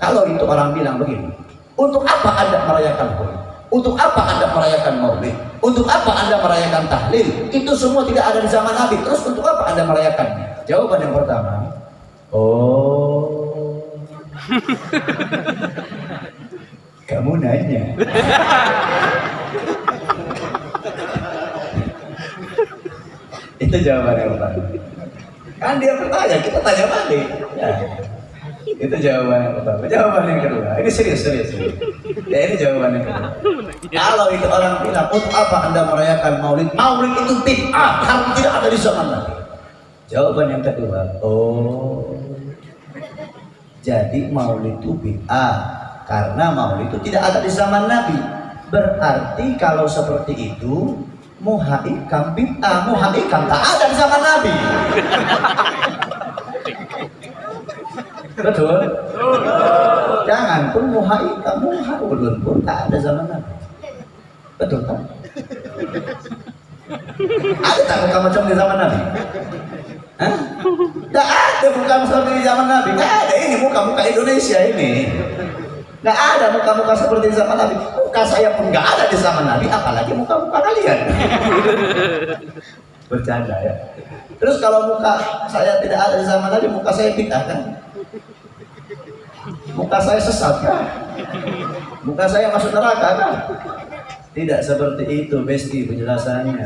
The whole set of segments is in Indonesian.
kalau itu orang bilang begini untuk apa anda merayakan Hul untuk apa anda merayakan maulid? Untuk apa anda merayakan tahlil? Itu semua tidak ada di zaman Nabi. Terus untuk apa anda merayakannya? Jawaban yang pertama oh. Kamu nanya. Itu jawaban yang pertama. Kan dia bertanya kita tanya balik. Ya. Itu jawaban yang pertama. Jawaban yang kedua. Ini serius serius, serius. ya ini jawaban yang kedua. Kalau itu orang bilang untuk apa anda merayakan maulid? Maulid itu bid'ah. Karena tidak ada di zaman Nabi. Jawaban yang kedua oh jadi maulid itu bid'ah. Karena maulid itu tidak ada di zaman Nabi. Berarti kalau seperti itu muha ikam bid'ah. Muha ikam tak ada di zaman Nabi betul jangan pun muha ikam muha ulun pun tak ada zaman Nabi betul kan ada tak muka macam di zaman Nabi? Tidak ada muka seperti di zaman Nabi Tidak ada ini muka-muka Indonesia ini Nggak ada muka-muka seperti di zaman Nabi. Muka saya pun nggak ada di zaman Nabi, apalagi muka-muka kalian. Bercanda ya. Terus kalau muka saya tidak ada di zaman Nabi, muka saya bid'ah kan? Muka saya sesat kan? Muka saya masuk neraka kan? Tidak seperti itu, Besti penjelasannya.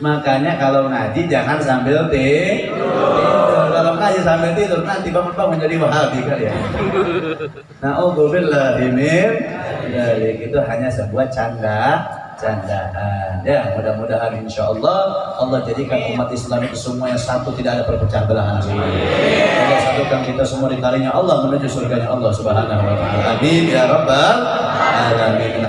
Makanya kalau ngaji jangan sambil tidur kalau ngaji sambil tidur nanti bangun-bangun jadi wahabi kali ya. Nah, oh min dari itu hanya sebuah canda candaan. Ya, mudah-mudahan insya Allah Allah jadikan umat Islam itu yang satu tidak ada perpecah belahan. Satukan kita semua di talinya Allah menuju surganya Allah Subhanahu wa taala. Amin ya rabbal alamin.